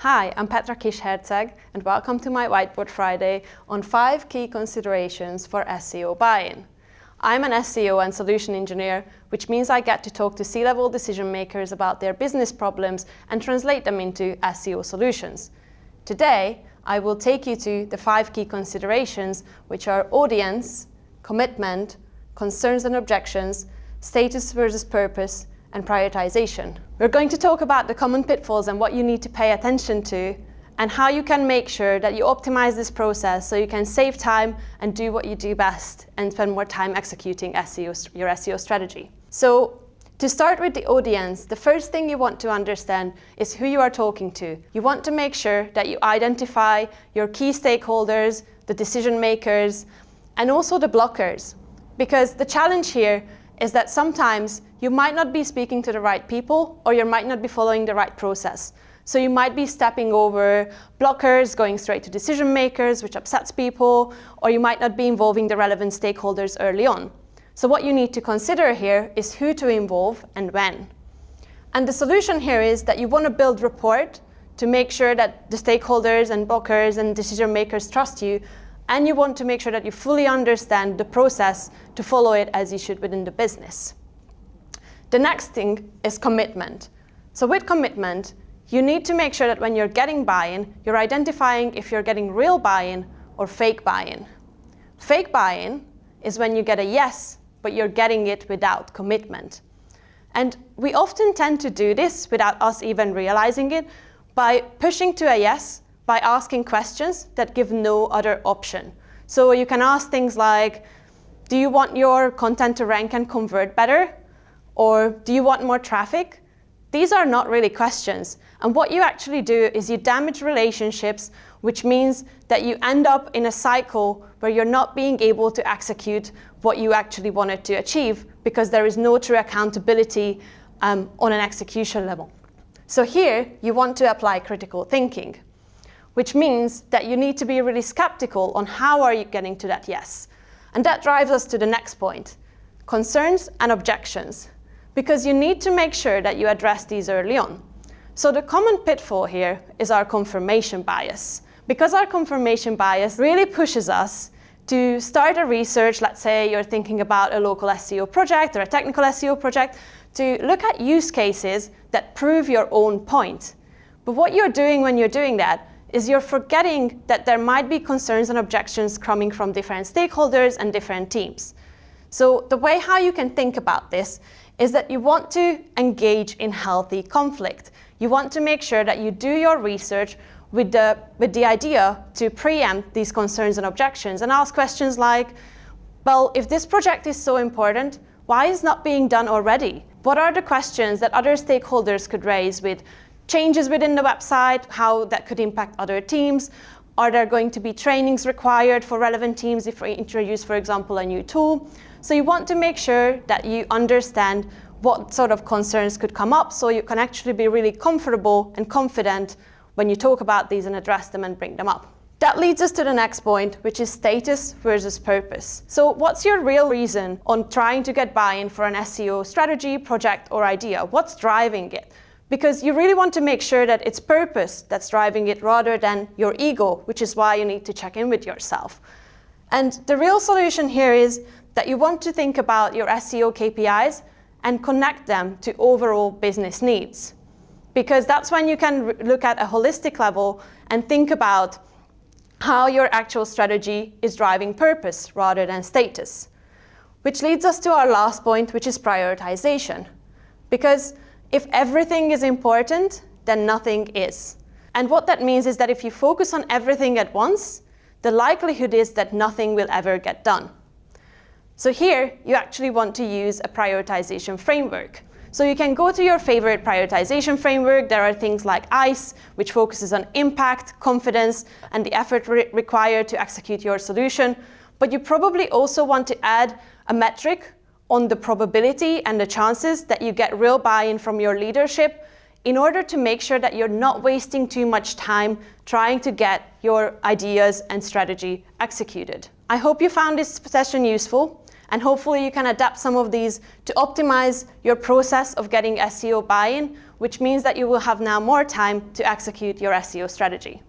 Hi, I'm Petra Kis-Herczegh and welcome to my Whiteboard Friday on five key considerations for SEO buy-in. I'm an SEO and solution engineer, which means I get to talk to C-level decision makers about their business problems and translate them into SEO solutions. Today, I will take you to the five key considerations, which are audience, commitment, concerns and objections, status versus purpose, and prioritization. We're going to talk about the common pitfalls and what you need to pay attention to and how you can make sure that you optimize this process so you can save time and do what you do best and spend more time executing SEO, your SEO strategy. So to start with the audience, the first thing you want to understand is who you are talking to. You want to make sure that you identify your key stakeholders, the decision makers, and also the blockers. Because the challenge here is that sometimes you might not be speaking to the right people or you might not be following the right process. So you might be stepping over blockers, going straight to decision makers, which upsets people, or you might not be involving the relevant stakeholders early on. So what you need to consider here is who to involve and when. And the solution here is that you want to build rapport to make sure that the stakeholders and blockers and decision makers trust you and you want to make sure that you fully understand the process to follow it as you should within the business. The next thing is commitment. So with commitment, you need to make sure that when you're getting buy-in, you're identifying if you're getting real buy-in or fake buy-in. Fake buy-in is when you get a yes, but you're getting it without commitment. And we often tend to do this without us even realizing it by pushing to a yes by asking questions that give no other option. So you can ask things like, do you want your content to rank and convert better? Or do you want more traffic? These are not really questions. And what you actually do is you damage relationships, which means that you end up in a cycle where you're not being able to execute what you actually wanted to achieve because there is no true accountability um, on an execution level. So here, you want to apply critical thinking which means that you need to be really skeptical on how are you getting to that yes. And that drives us to the next point, concerns and objections, because you need to make sure that you address these early on. So the common pitfall here is our confirmation bias. Because our confirmation bias really pushes us to start a research, let's say you're thinking about a local SEO project or a technical SEO project, to look at use cases that prove your own point. But what you're doing when you're doing that is you're forgetting that there might be concerns and objections coming from different stakeholders and different teams. So the way how you can think about this is that you want to engage in healthy conflict. You want to make sure that you do your research with the, with the idea to preempt these concerns and objections and ask questions like, well, if this project is so important, why is not being done already? What are the questions that other stakeholders could raise with changes within the website, how that could impact other teams. Are there going to be trainings required for relevant teams if we introduce, for example, a new tool? So you want to make sure that you understand what sort of concerns could come up so you can actually be really comfortable and confident when you talk about these and address them and bring them up. That leads us to the next point, which is status versus purpose. So what's your real reason on trying to get buy-in for an SEO strategy, project, or idea? What's driving it? Because you really want to make sure that it's purpose that's driving it rather than your ego, which is why you need to check in with yourself. And the real solution here is that you want to think about your SEO KPIs and connect them to overall business needs. Because that's when you can look at a holistic level and think about how your actual strategy is driving purpose rather than status. Which leads us to our last point, which is prioritization. Because if everything is important, then nothing is. And what that means is that if you focus on everything at once, the likelihood is that nothing will ever get done. So here, you actually want to use a prioritization framework. So you can go to your favorite prioritization framework. There are things like ICE, which focuses on impact, confidence, and the effort re required to execute your solution. But you probably also want to add a metric on the probability and the chances that you get real buy-in from your leadership in order to make sure that you're not wasting too much time trying to get your ideas and strategy executed. I hope you found this session useful. And hopefully you can adapt some of these to optimize your process of getting SEO buy-in, which means that you will have now more time to execute your SEO strategy.